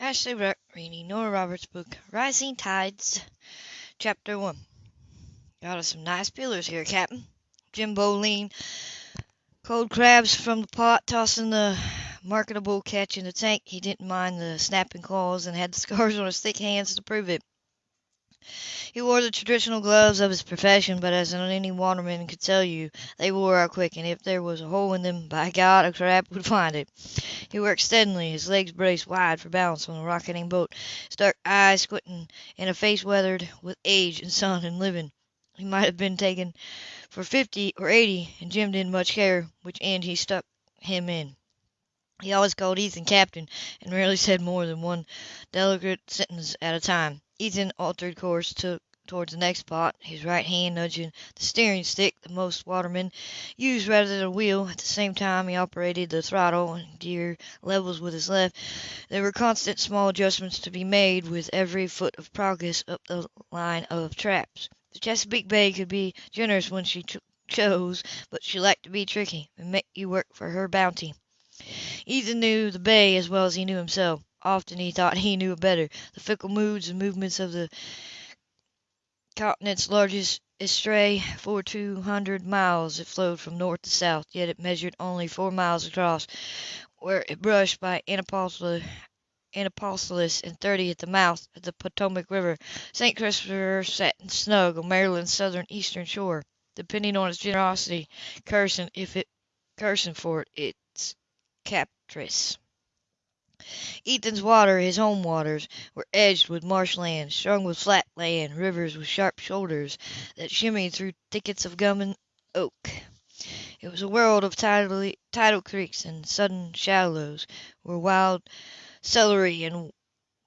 Ashley reading Nora Roberts' book Rising Tides, Chapter 1. Got us some nice peelers here, Captain. Jim leaned cold crabs from the pot, tossing the marketable catch in the tank. He didn't mind the snapping claws and had the scars on his thick hands to prove it. He wore the traditional gloves of his profession, but as any waterman could tell you, they wore out quick, and if there was a hole in them, by God, a crab would find it. He worked steadily, his legs braced wide for balance on the rocketing boat, his dark eyes squinting and a face weathered with age and sun and living. He might have been taken for fifty or eighty, and Jim didn't much care which end he stuck him in. He always called Ethan Captain, and rarely said more than one delicate sentence at a time. Ethan altered course, took towards the next spot, his right hand nudging the steering stick that most watermen use rather than a wheel. At the same time he operated the throttle and gear levels with his left. There were constant small adjustments to be made with every foot of progress up the line of traps. The Chesapeake Bay could be generous when she ch chose, but she liked to be tricky and make you work for her bounty. Ethan knew the bay as well as he knew himself. Often he thought he knew better. The fickle moods and movements of the continent's largest estuary. For two hundred miles it flowed from north to south, yet it measured only four miles across, where it brushed by Annapolis, Annapolis and thirty at the mouth of the Potomac River. St. Christopher sat snug on Maryland's southern eastern shore, depending on its generosity, cursing if it cursing for it its captress. Ethan's water, his home waters, were edged with marshland, strung with flat land, rivers with sharp shoulders that shimmied through thickets of gum and oak. It was a world of tidal, tidal creeks and sudden shallows, where wild celery and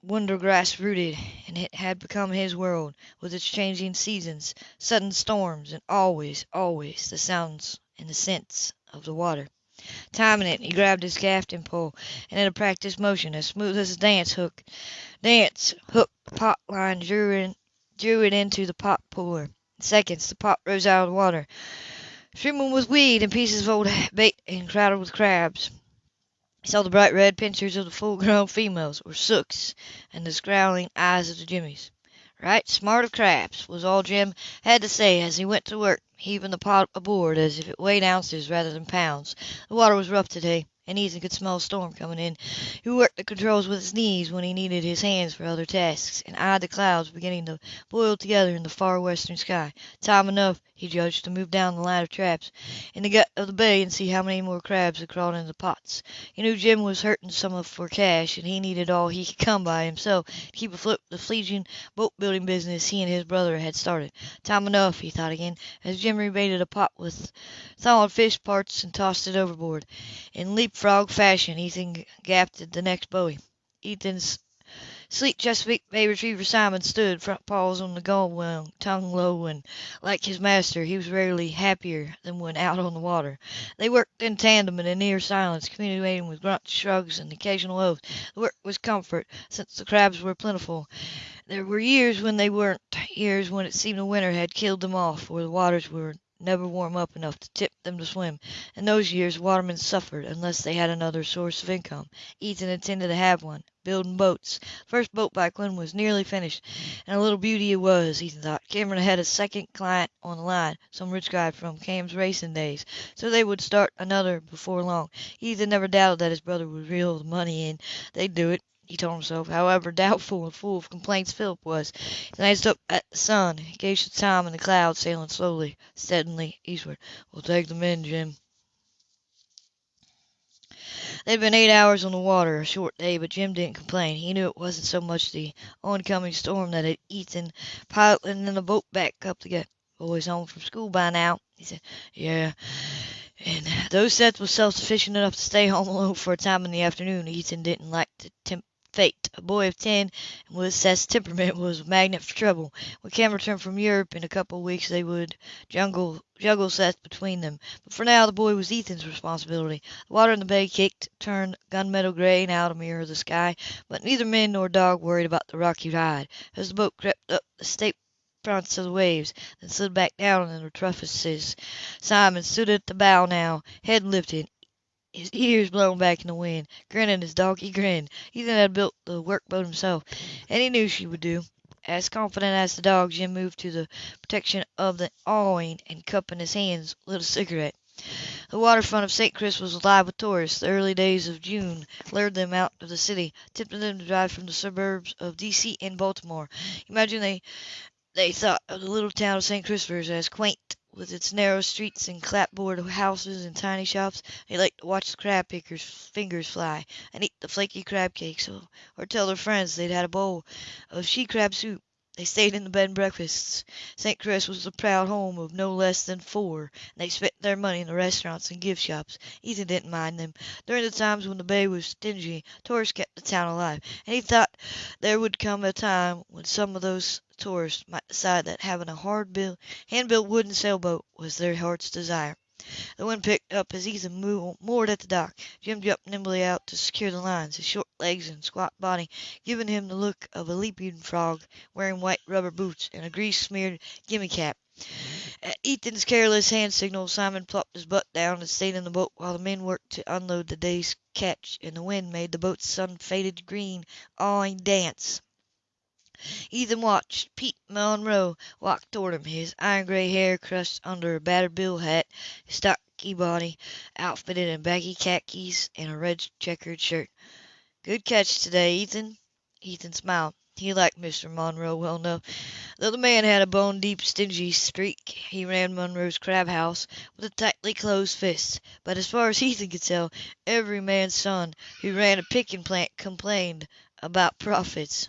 wondergrass rooted, and it had become his world, with its changing seasons, sudden storms, and always, always the sounds and the scents of the water. Timing it, he grabbed his gaffing pole, and in a practised motion, as smooth as a dance hook, dance hook pot line drew, in, drew it into the pot puller. In seconds the pot rose out of the water, streaming with weed and pieces of old bait and crowded with crabs. He saw the bright red pincers of the full grown females, or sooks, and the scowling eyes of the jimmies. Right smart of crabs, was all Jim had to say as he went to work heaving the pot aboard as if it weighed ounces rather than pounds. The water was rough today, and Ethan could smell a storm coming in. He worked the controls with his knees when he needed his hands for other tasks, and eyed the clouds beginning to boil together in the far western sky. Time enough, he judged, to move down the line of traps in the gut of the bay and see how many more crabs had crawled into the pots. He knew Jim was hurting some of for cash, and he needed all he could come by himself to keep afloat the fledgling boat building business he and his brother had started. Time enough, he thought again, as Jim rebaited a pot with thawed fish parts and tossed it overboard. In leapfrog fashion, Ethan gapped at the next buoy. Ethan's sleek Chesapeake Bay retriever Simon stood, front paws on the gunwale, tongue low, and, like his master, he was rarely happier than when out on the water. They worked in tandem in a near silence, communicating with grunts, shrugs, and occasional oaths. The work was comfort, since the crabs were plentiful. There were years when they weren't, years when it seemed the winter had killed them off, or the waters were never warm up enough to tip them to swim. In those years watermen suffered unless they had another source of income. Ethan intended to have one building boats. First boat by Quinn was nearly finished, and a little beauty it was, Ethan thought. Cameron had a second client on the line, some rich guy from Cam's racing days, so they would start another before long. Ethan never doubted that his brother would reel the money in. They'd do it he told himself, however doubtful and full of complaints Philip was. He glanced up at the sun, gauged the time and the clouds sailing slowly, steadily eastward. We'll take them in, Jim. They'd been eight hours on the water, a short day, but Jim didn't complain. He knew it wasn't so much the oncoming storm that had Ethan piloting the boat back up to get boys home from school by now. He said, Yeah. And those sets was self-sufficient enough to stay home alone for a time in the afternoon. Ethan didn't like to tempt fate. A boy of ten, and with Seth's temperament, was a magnet for trouble. When Cam returned from Europe in a couple of weeks, they would juggle, juggle Seth between them. But for now, the boy was Ethan's responsibility. The water in the bay kicked, turned gunmetal gray now to mirror the sky, but neither man nor dog worried about the rocky ride. As the boat crept up the steep fronts of the waves, then slid back down in the trusses, Simon stood at the bow now, head lifted, his ears blown back in the wind, grinning his doggy grin. Ethan had built the workboat himself, and he knew she would do. As confident as the dog, Jim moved to the protection of the awning and, cupping his hands, lit a cigarette. The waterfront of St. Chris was alive with tourists. The early days of June lured them out of the city, tempting them to drive from the suburbs of D.C. and Baltimore. Imagine they they thought of the little town of St. Christopher's as quaint, with its narrow streets and clapboard houses and tiny shops. They liked to watch the crab pickers' fingers fly, and eat the flaky crab cakes, or tell their friends they'd had a bowl of she crab soup. They stayed in the bed and breakfasts. St. Chris was the proud home of no less than four, and they spent their money in the restaurants and gift shops. Ethan didn't mind them. During the times when the bay was stingy, tourists kept the town alive, and he thought there would come a time when some of those tourists might decide that having a hard built, hand built wooden sailboat was their heart's desire. The wind picked up as Ethan moored at the dock. Jim jumped nimbly out to secure the lines, his short legs and squat body giving him the look of a leaping frog, wearing white rubber boots and a grease-smeared gimme cap. At Ethan's careless hand signal Simon plopped his butt down and stayed in the boat while the men worked to unload the day's catch, and the wind made the boat's sun-faded green awning dance. Ethan watched. Pete Monroe walk toward him, his iron gray hair crushed under a battered bill hat, his stocky body outfitted in baggy khakis and a red checkered shirt. "Good catch today, Ethan." Ethan smiled. He liked Mr. Monroe well enough. Though the man had a bone deep stingy streak, he ran Monroe's crab house with a tightly closed fist. But as far as Ethan could tell, every man's son who ran a picking plant complained about profits.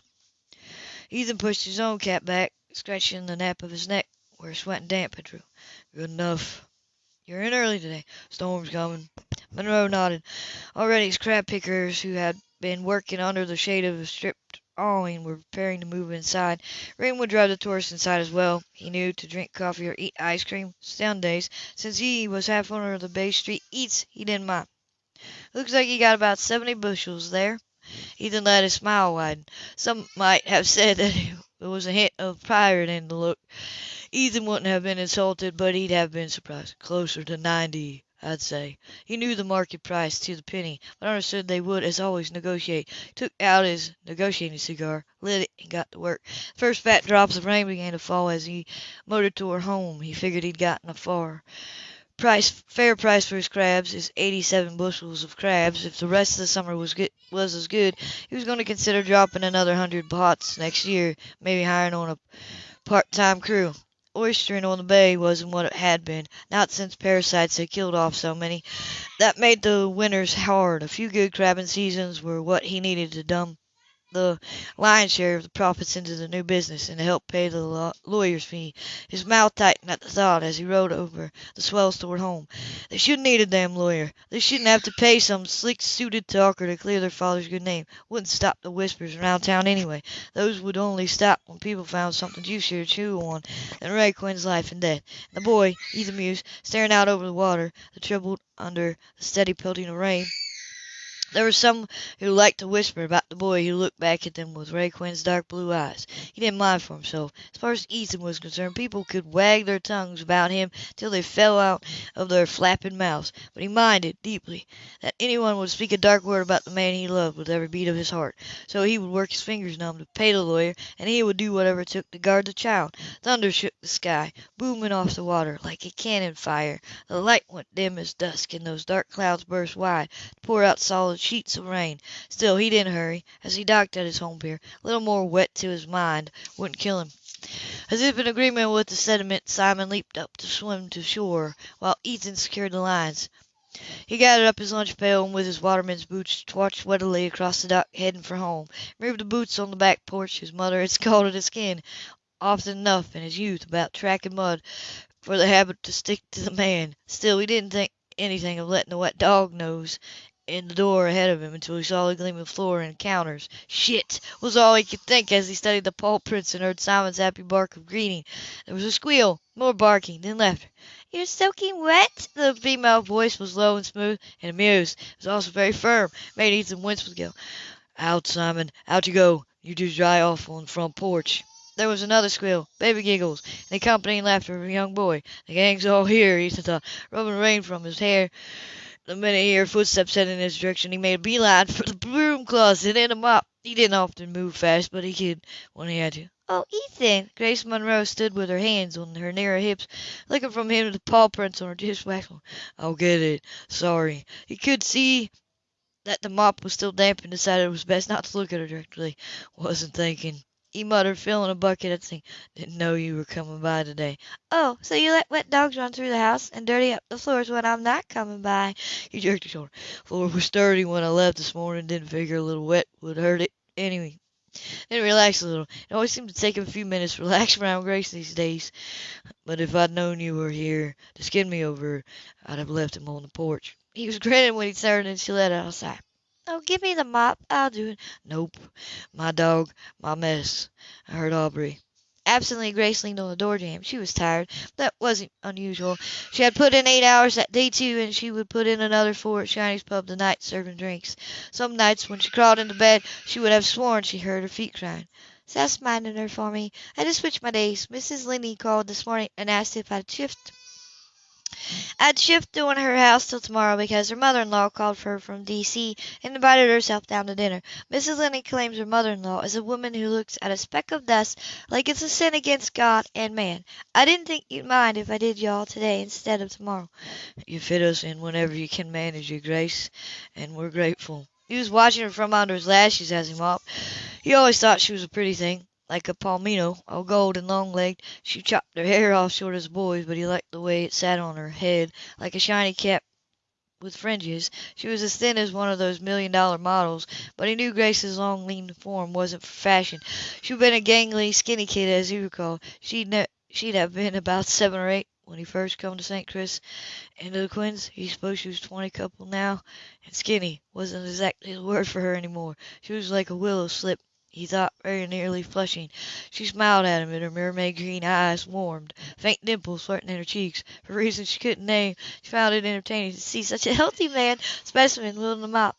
Ethan pushed his own cap back, scratching the nape of his neck where sweat and damp had drew. "Good enough. You're in early today. Storm's coming." Monroe nodded. Already his crab pickers, who had been working under the shade of a stripped awning, were preparing to move inside. Rain would drive the tourists inside as well, he knew, to drink coffee or eat ice cream. Sundays, since he was half owner of the Bay Street Eats, he didn't mind. "Looks like he got about seventy bushels there." Ethan let his smile widen. Some might have said that there was a hint of pride in the look. Ethan wouldn't have been insulted, but he'd have been surprised. Closer to ninety, I'd say. He knew the market price to the penny, but understood they would, as always, negotiate. He took out his negotiating cigar, lit it, and got to work. The first fat drops of rain began to fall as he motored toward home. He figured he'd gotten far price fair price for his crabs is 87 bushels of crabs. If the rest of the summer was good, was as good, he was going to consider dropping another hundred pots next year, maybe hiring on a part-time crew. Oystering on the bay wasn't what it had been, not since parasites had killed off so many. That made the winters hard. A few good crabbing seasons were what he needed to dump the lion's share of the profits into the new business and to help pay the lawyer's fee. His mouth tightened at the thought as he rode over the swells toward home. They shouldn't need a damn lawyer. They shouldn't have to pay some slick-suited talker to clear their father's good name. Wouldn't stop the whispers around town anyway. Those would only stop when people found something juicier to chew on than Ray Quinn's life and death. And the boy, Ethan mused, staring out over the water that troubled under the steady pelting of rain, there were some who liked to whisper about the boy who looked back at them with Ray Quinn's dark blue eyes. He didn't mind for himself. As far as Ethan was concerned, people could wag their tongues about him till they fell out of their flapping mouths, but he minded deeply that anyone would speak a dark word about the man he loved with every beat of his heart. So he would work his fingers numb to pay the lawyer, and he would do whatever it took to guard the child. Thunder shook the sky, booming off the water like a cannon fire. The light went dim as dusk, and those dark clouds burst wide to pour out solid sheets of rain. Still, he didn't hurry. As he docked at his home pier, a little more wet to his mind wouldn't kill him. As if in agreement with the sentiment, Simon leaped up to swim to shore, while Ethan secured the lines. He gathered up his lunch pail and with his waterman's boots trotted wettily across the dock, heading for home. He moved the boots on the back porch. His mother had scalded his skin often enough in his youth about tracking mud for the habit to stick to the man. Still, he didn't think anything of letting the wet dog nose in the door ahead of him until he saw the gleaming floor and counters. Shit! was all he could think as he studied the paw prints and heard Simon's happy bark of greeting. There was a squeal, more barking, then laughter. "You're soaking wet!" The female voice was low and smooth, and amused. It was also very firm. Made Ethan wince with guilt. "Out, Simon! Out you go! You just dry off on the front porch." There was another squeal, baby giggles, and the accompanying laughter of a young boy. "The gang's all here," Ethan thought, rubbing rain from his hair The minute he heard footsteps heading in his direction, he made a beeline for the broom closet and a mop. He didn't often move fast, but he could when he had to. "Oh, Ethan!" Grace Monroe stood with her hands on her narrow hips, looking from him to the paw prints on her dishwash "I'll get it. Sorry." He could see that the mop was still damp and decided it was best not to look at her directly. "Wasn't thinking," he muttered, filling a bucket at the. "Didn't know you were coming by today." "Oh, so you let wet dogs run through the house and dirty up the floors when I'm not coming by?" He jerked his shoulder. "Floor was dirty when I left this morning. Didn't figure a little wet would hurt it Anyway, Then relax a little. It always seems to take him a few minutes to relax around Grace these days. But if I'd known you were here to skin me over, I'd have left him on the porch." He was grinning when he turned and she let out a sigh. "Oh, give me the mop. I'll do it." "Nope. My dog, my mess. I heard Aubrey." Absently Grace leaned on the door jamb. She was tired. That wasn't unusual. She had put in eight hours that day too, and she would put in another four at Shiney's pub tonight serving drinks. Some nights when she crawled into bed she would have sworn she heard her feet crying. Seth's minding her for me. I just switched my days. Mrs. Linney called this morning and asked if I'd shift I'd shift doing her house till tomorrow because her mother-in-law called for her from D.C. and invited herself down to dinner. Mrs. Linney claims her mother-in-law is a woman who looks at a speck of dust like it's a sin against God and man. I didn't think you'd mind if I did y'all today instead of tomorrow. You fit us in whenever you can manage Your Grace, and we're grateful. He was watching her from under his lashes as he mopped. He always thought she was a pretty thing like a palomino, all gold and long-legged. She chopped her hair off short as a boy's, but he liked the way it sat on her head, like a shiny cap with fringes. She was as thin as one of those million-dollar models, but he knew Grace's long, lean form wasn't for fashion. She'd been a gangly, skinny kid, as he recalled. She'd, ne- she'd have been about seven or eight when he first come to St. Chris and to the Quinns. He supposed she was twenty couple now, and skinny wasn't exactly the word for her anymore. She was like a willow slip he thought, very nearly flushing. She smiled at him, and her mermaid green eyes warmed. Faint dimples flirting in her cheeks. For reasons she couldn't name, she found it entertaining to see such a healthy man specimen wielding a mop.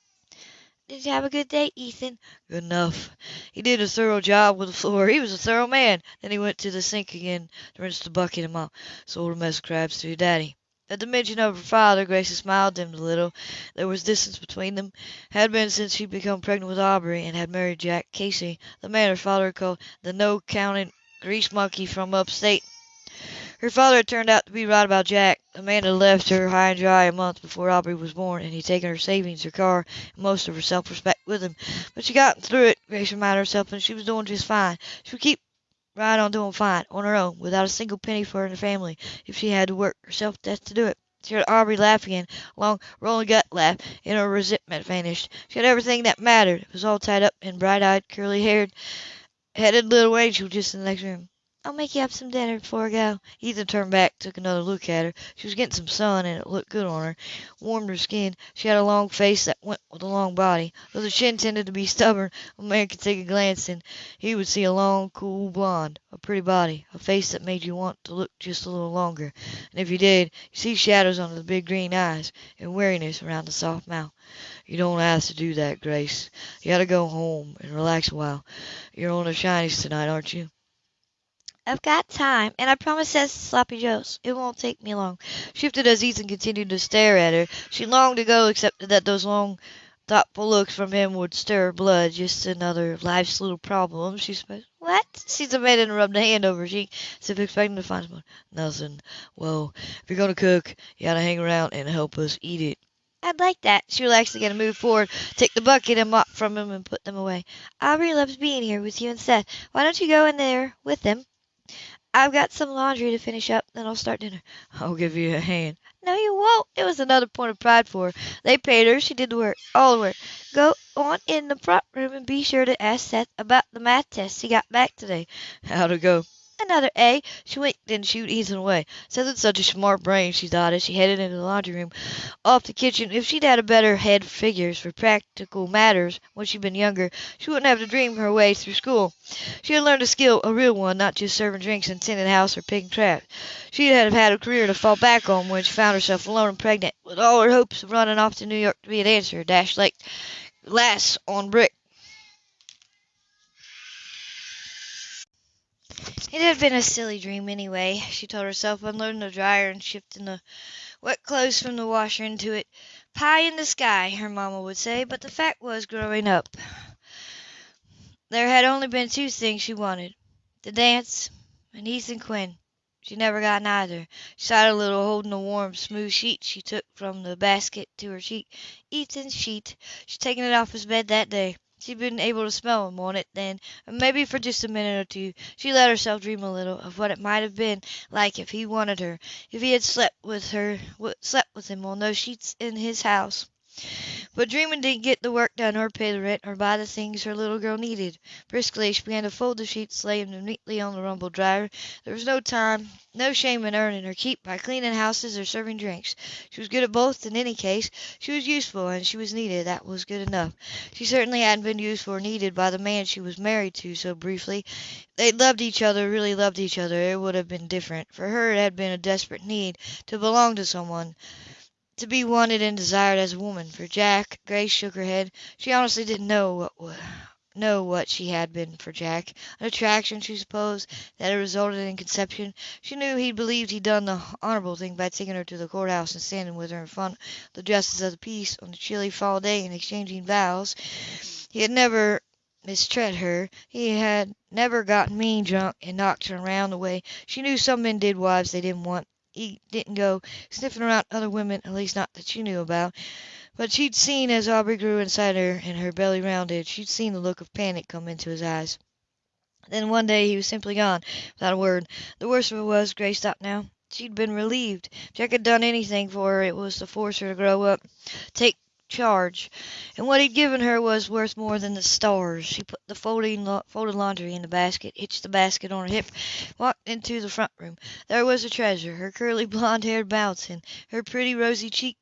Did you have a good day, Ethan? Good enough. He did a thorough job with the floor. He was a thorough man. Then he went to the sink again to rinse the bucket and mop. Sold a mess of crabs to your daddy. At the mention of her father, Gracie smiled dimmed a little. There was distance between them. Had been since she'd become pregnant with Aubrey and had married Jack Casey, the man her father had called the no-counting grease monkey from upstate. Her father had turned out to be right about Jack. The man had left her high and dry a month before Aubrey was born, and he'd taken her savings, her car, and most of her self-respect with him. But she got through it, Grace reminded herself, and she was doing just fine. She would keep right on doing fine, on her own, without a single penny for her family, if she had to work herself to death to do it. She heard Aubrey laugh again, a long, rolling gut laugh, and her resentment vanished. She had everything that mattered. It was all tied up in bright-eyed, curly-haired, headed little Angel just in the next room. I'll make you up some dinner before I go. Ethan turned back, took another look at her. She was getting some sun, and it looked good on her. Warmed her skin. She had a long face that went with a long body. Though the chin tended to be stubborn, a man could take a glance and he would see a long, cool blonde, a pretty body, a face that made you want to look just a little longer. And if you did, you see shadows under the big green eyes, and weariness around the soft mouth. You don't have to do that, Grace. You gotta go home and relax a while. You're on the Shinies tonight, aren't you? I've got time, and I promise Seth Sloppy Joe's. It won't take me long. Shifted as Ethan continued to stare at her. She longed to go, except that those long, thoughtful looks from him would stir her blood. Just another life's little problems, she supposed. What? She submitted and rubbed a hand over her cheek, as if expecting to find someone. Nothing. Well, if you're going to cook, you gotta hang around and help us eat it. I'd like that. She relaxed again and moved forward, take the bucket and mop from him and put them away. Aubrey loves being here with you and Seth. Why don't you go in there with them? I've got some laundry to finish up, then I'll start dinner. I'll give you a hand. No, you won't. It was another point of pride for her. They paid her. She did the work. All the work. Go on in the front room and be sure to ask Seth about the math test he got back today. How'd it go? Another A. She winked and she shooed Ethan away. Had such a smart brain, she thought, as she headed into the laundry room off the kitchen. If she'd had a better head for figures, for practical matters, when she'd been younger, she wouldn't have to dream her way through school. She had learned a skill, a real one, not just serving drinks and tending house or picking traps. She'd have had a career to fall back on when she found herself alone and pregnant, with all her hopes of running off to New York to be a dancer, dashed like glass on brick. It had been a silly dream, anyway, she told herself, unloading the dryer and shifting the wet clothes from the washer into it. pie in the sky, her mamma would say, but the fact was, growing up, there had only been two things she wanted the dance and Ethan Quinn. She never got neither. She sighed a little, holding the warm, smooth sheet she took from the basket to her cheek. Ethan's sheet. She'd taken it off his bed that day. She'd been able to smell him on it then, and maybe for just a minute or two she let herself dream a little of what it might have been like if he wanted her, if he had slept with her, slept with him on those sheets in his house. But dreaming didn't get the work done or pay the rent or buy the things her little girl needed. Briskly she began to fold the sheets, laying them neatly on the rumble dryer. There was no time, no shame in earning her keep by cleaning houses or serving drinks. She was good at both in any case. She was useful and she was needed. That was good enough. She certainly hadn't been useful or needed by the man she was married to so briefly. They'd loved each other, really loved each other, it would have been different. For her it had been a desperate need to belong to someone to be wanted and desired as a woman. For Jack, Grace shook her head. She honestly didn't know what know what she had been for Jack. An attraction, she supposed, that had resulted in conception. She knew he believed he'd done the honorable thing by taking her to the courthouse and standing with her in front of the justice of the peace on a chilly fall day and exchanging vows. He had never mistreated her. He had never gotten mean drunk and knocked her around the way she knew some men did wives they didn't want he didn't go sniffing around other women, at least not that she knew about. But she'd seen as Aubrey grew inside her and her belly rounded, she'd seen the look of panic come into his eyes. Then one day he was simply gone, without a word. The worst of it was, Grace thought now, she'd been relieved. Jack had done anything for her, it was to force her to grow up, take charge, and what he'd given her was worth more than the stars. She put the folding, folded laundry in the basket, hitched the basket on her hip, walked into the front room. There was her treasure, her curly blonde hair bouncing, her pretty rosy cheeked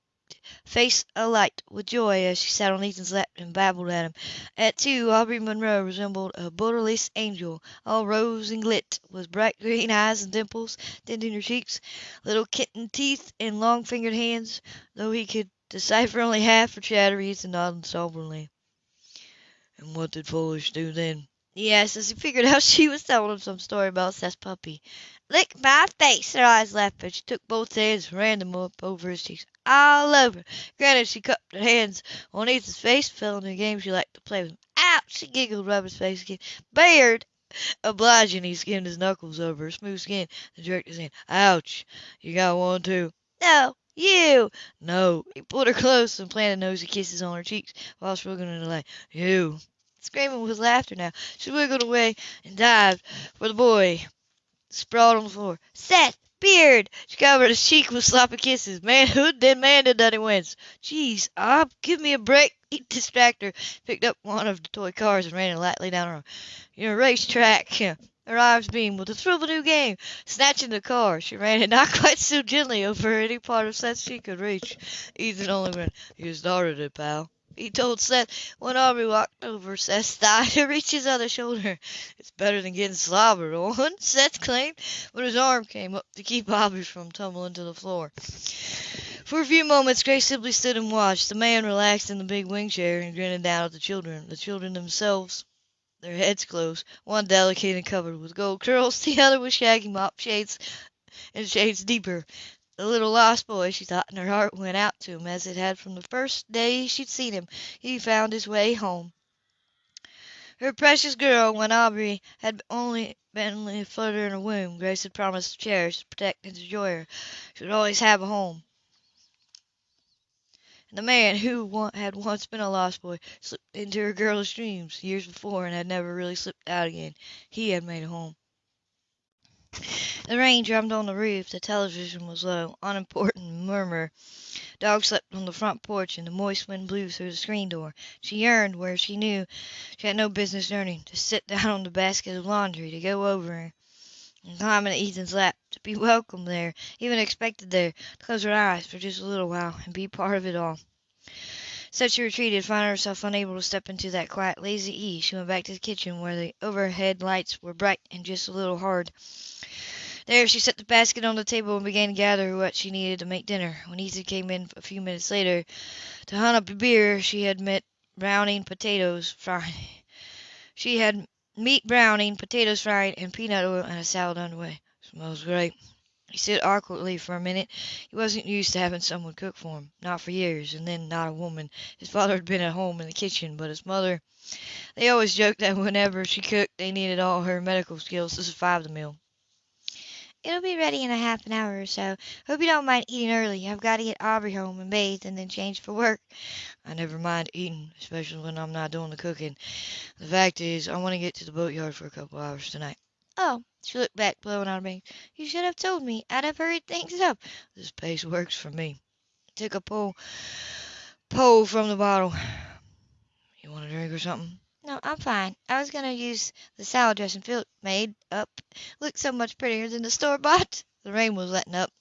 face alight with joy as she sat on Ethan's lap and babbled at him. At two, Aubrey Monroe resembled a borderless angel, all rose and glit, with bright green eyes and dimples tinting her cheeks, little kitten teeth and long fingered hands, though he could Decipher only half her chatter, Ethan nodded soberly. "And what did Foolish do then?" he asked as he figured out she was telling him some story about Seth's puppy. "Lick my face!" Her eyes laughed, but she took both hands and ran them up over his cheeks, all over. Granted, she cupped her hands on Ethan's face, fell into a game she liked to play with him. "Ouch!" she giggled, rubbing his face again. "Beard!" Obliging, he skimmed his knuckles over her smooth skin and jerked his hand. "Ouch! You got one, too?" "No. You!" "No." He pulled her close and planted nosy kisses on her cheeks while wriggling in delight. "You!" Screaming with laughter now, she wiggled away and dived for the boy sprawled on the floor. "Seth! Beard!" She covered his cheek with sloppy kisses. Manhood, then he wins. "Jeez, Aub, give me a break!" He distracted her, picked up one of the toy cars and ran it lightly down her arm. "You're a racetrack!" Her eyes beamed with the thrill of a new game. Snatching the car, she ran it not quite so gently over any part of Seth she could reach. Ethan only grinned. "You started it, pal," he told Seth when Aubrey walked over Seth's thigh to reach his other shoulder. "It's better than getting slobbered on," Seth claimed, but his arm came up to keep Aubrey from tumbling to the floor. For a few moments Grace simply stood and watched. The man relaxed in the big wing chair and grinned down at the children. The children themselves their heads closed, one delicate and covered with gold curls, the other with shaggy mop shades and shades deeper. The little lost boy, she thought, and her heart went out to him as it had from the first day she'd seen him. He found his way home. Her precious girl, when Aubrey had only been a flutter in her womb, Grace had promised to cherish, protect, and enjoy her. She would always have a home. The man who had once been a lost boy slipped into her girlish dreams years before and had never really slipped out again. He had made a home. The rain drummed on the roof, the television was low, unimportant murmur. Dogs slept on the front porch, and the moist wind blew through the screen door. She yearned where she knew she had no business yearning, to sit down on the basket of laundry, to go over climb into Ethan's lap, to be welcomed there, even expected there, to close her eyes for just a little while and be part of it all. So she retreated, finding herself unable to step into that quiet, lazy ease. She went back to the kitchen, where the overhead lights were bright and just a little hard. There she set the basket on the table and began to gather what she needed to make dinner. When Ethan came in a few minutes later to hunt up a beer, she had met browning potatoes fried. She had meat browning, potatoes fried, and peanut oil and a salad underway. Smells great. He stood awkwardly for a minute. He wasn't used to having someone cook for him, not for years, and then not a woman. His father had been at home in the kitchen, but his mother they always joked that whenever she cooked they needed all her medical skills to survive the meal. It'll be ready in a half an hour or so. Hope you don't mind eating early. I've got to get Aubrey home and bathed and then change for work. I never mind eating, especially when I'm not doing the cooking. The fact is, I want to get to the boatyard for a couple hours tonight. Oh, she looked back, blowing out her bangs. You should have told me. I'd have hurried things up. This pace works for me. Took a pull, pull from the bottle. You want a drink or something? No, I'm fine. I was going to use the salad dressing Philip made up. Looked so much prettier than the store bought. The rain was letting up,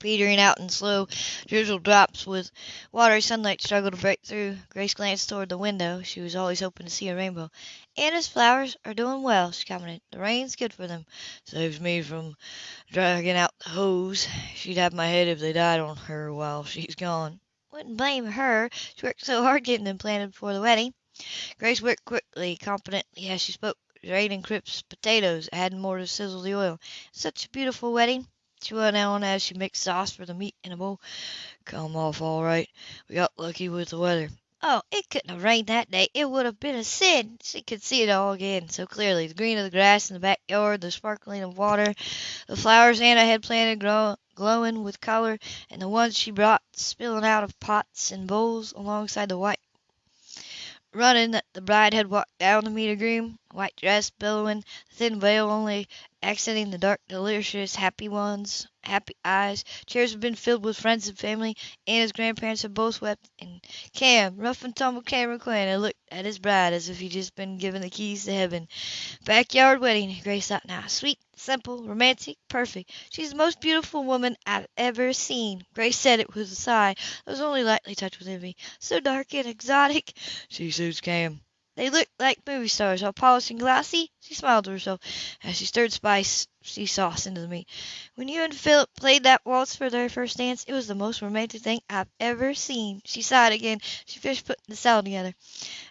petering out in slow, drizzle drops with watery sunlight struggled to break through. Grace glanced toward the window. She was always hoping to see a rainbow. Anna's flowers are doing well, she commented. The rain's good for them. Saves me from dragging out the hose. She'd have my head if they died on her while she's gone. Wouldn't blame her. She worked so hard getting them planted before the wedding. Grace worked quickly, competently as she spoke, draining crisp potatoes, adding more to sizzle the oil. Such a beautiful wedding, she went on as she mixed sauce for the meat in a bowl. Come off all right. We got lucky with the weather. Oh, it couldn't have rained that day. It would have been a sin. She could see it all again so clearly. The green of the grass in the backyard, the sparkling of water, the flowers Anna had planted glowing with color, and the ones she brought spilling out of pots and bowls alongside the white running that the bride had walked down to meet her groom, white dress billowing, thin veil only accenting the dark, delicious, happy ones, happy eyes. Chairs had been filled with friends and family. Anna's grandparents had both wept, and Cam, rough and tumble Cameron Quinn, had looked at his bride as if he'd just been given the keys to heaven. Backyard wedding, Grace thought now. Sweet, simple, romantic, perfect. She's the most beautiful woman I've ever seen. Grace said it with a sigh that was only lightly touched with envy. So dark and exotic. She suits Cam. They looked like movie stars, all polished and glossy. She smiled to herself as she stirred spicy sauce into the meat. When you and Philip played that waltz for their first dance, it was the most romantic thing I've ever seen. She sighed again. She finished putting the salad together.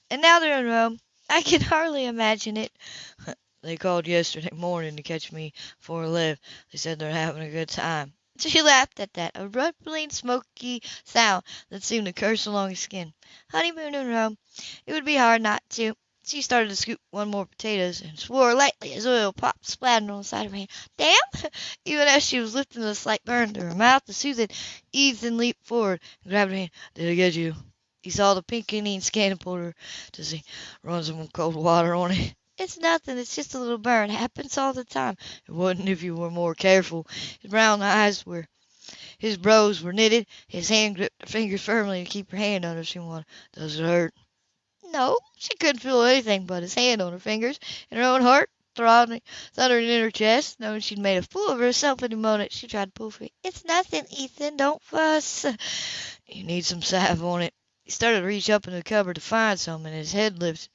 And now they're in Rome. I can hardly imagine it. they called yesterday morning to catch me for a left. They said they're having a good time. She laughed at that, a rumbling, smoky sound that seemed to curse along his skin. Honeymoon in Rome. It would be hard not to. She started to scoop one more potatoes and swore lightly as oil popped splattering on the side of her hand. Damn! Even as she was lifting the slight burn to her mouth to soothe it, Ethan leaped forward and grabbed her hand. Did I get you? He saw the pink Indian scan and pulled her to see. Run some cold water on it. It's nothing. It's just a little burn. Happens all the time. It wouldn't if you were more careful. His brown eyes were, his brows were knitted. His hand gripped her fingers firmly to keep her hand under some water. Does it hurt? No, she couldn't feel anything but his hand on her fingers, and her own heart throbbing, thundering in her chest, knowing she'd made a fool of herself in a moment. She tried to pull free. It's nothing, Ethan. Don't fuss. You need some salve on it. He started to reach up in the cupboard to find some, and his head lifted.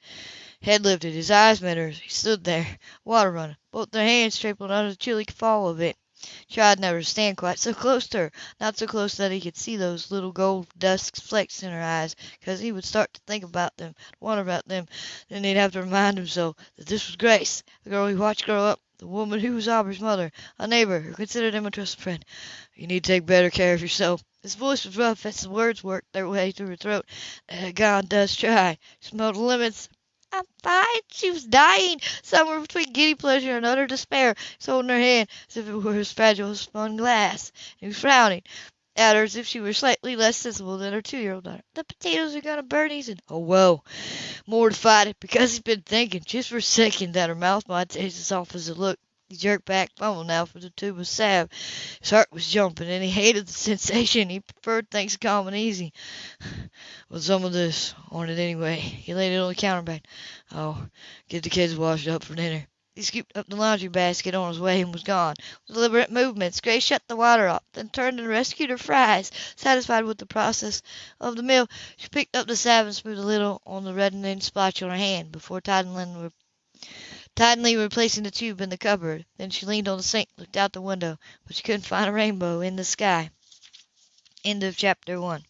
Head lifted, his eyes met hers. He stood there, water running, both their hands stapled under the chilly fall of it. Tried never to stand quite so close to her, not so close that he could see those little gold dust flecks in her eyes, because he would start to think about them, wonder about them. Then he'd have to remind himself that this was Grace, the girl he watched grow up, the woman who was Aubrey's mother, a neighbor who considered him a trusted friend. You need to take better care of yourself. His voice was rough as the words worked their way through her throat. Uh, God does try. She smelled lemons, I'm fine. She was dying, somewhere between giddy pleasure and utter despair. He was holding her hand as if it were as fragile spun glass. He was frowning at her as if she were slightly less sensible than her two-year-old daughter. The potatoes are gonna burn, Ethan. Oh, whoa. mortified because he's been thinking just for a second that her mouth might taste as soft as it looked. He jerked back, fumbling now for the tube of salve. His heart was jumping, and he hated the sensation. He preferred things calm and easy. With some of this on it anyway. He laid it on the counterpane. Oh, get the kids washed up for dinner. He scooped up the laundry basket on his way and was gone. With deliberate movements, Grace shut the water off, then turned and rescued her fries. Satisfied with the process of the meal, she picked up the salve and smoothed a little on the reddening splotch on her hand before tidily Tidily replacing the tube in the cupboard. Then she leaned on the sink, looked out the window, but she couldn't find a rainbow in the sky. End of chapter one.